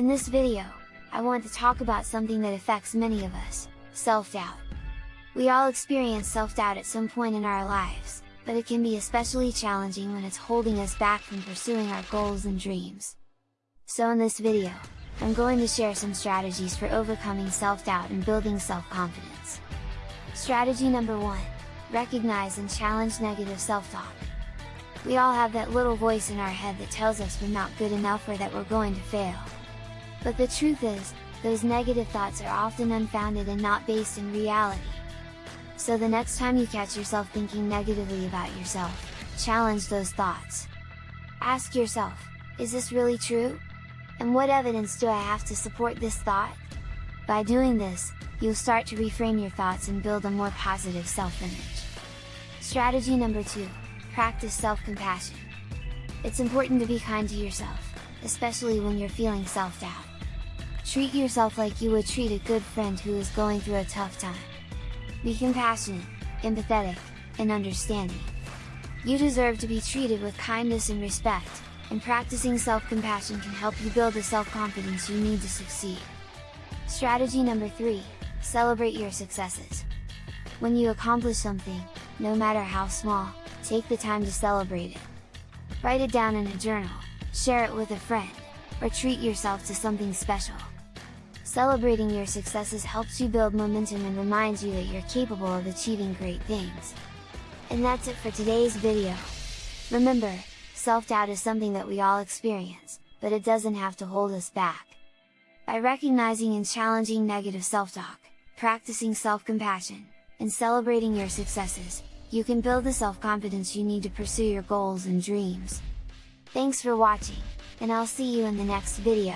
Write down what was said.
In this video, I want to talk about something that affects many of us, self-doubt. We all experience self-doubt at some point in our lives, but it can be especially challenging when it's holding us back from pursuing our goals and dreams. So in this video, I'm going to share some strategies for overcoming self-doubt and building self-confidence. Strategy number 1, recognize and challenge negative self-talk. We all have that little voice in our head that tells us we're not good enough or that we're going to fail. But the truth is, those negative thoughts are often unfounded and not based in reality. So the next time you catch yourself thinking negatively about yourself, challenge those thoughts. Ask yourself, is this really true? And what evidence do I have to support this thought? By doing this, you'll start to reframe your thoughts and build a more positive self-image. Strategy number 2, practice self-compassion. It's important to be kind to yourself, especially when you're feeling self-doubt. Treat yourself like you would treat a good friend who is going through a tough time. Be compassionate, empathetic, and understanding. You deserve to be treated with kindness and respect, and practicing self-compassion can help you build the self-confidence you need to succeed. Strategy number 3, celebrate your successes. When you accomplish something, no matter how small, take the time to celebrate it. Write it down in a journal, share it with a friend, or treat yourself to something special. Celebrating your successes helps you build momentum and reminds you that you're capable of achieving great things. And that's it for today's video! Remember, self-doubt is something that we all experience, but it doesn't have to hold us back. By recognizing and challenging negative self-talk, practicing self-compassion, and celebrating your successes, you can build the self-confidence you need to pursue your goals and dreams. Thanks for watching, and I'll see you in the next video!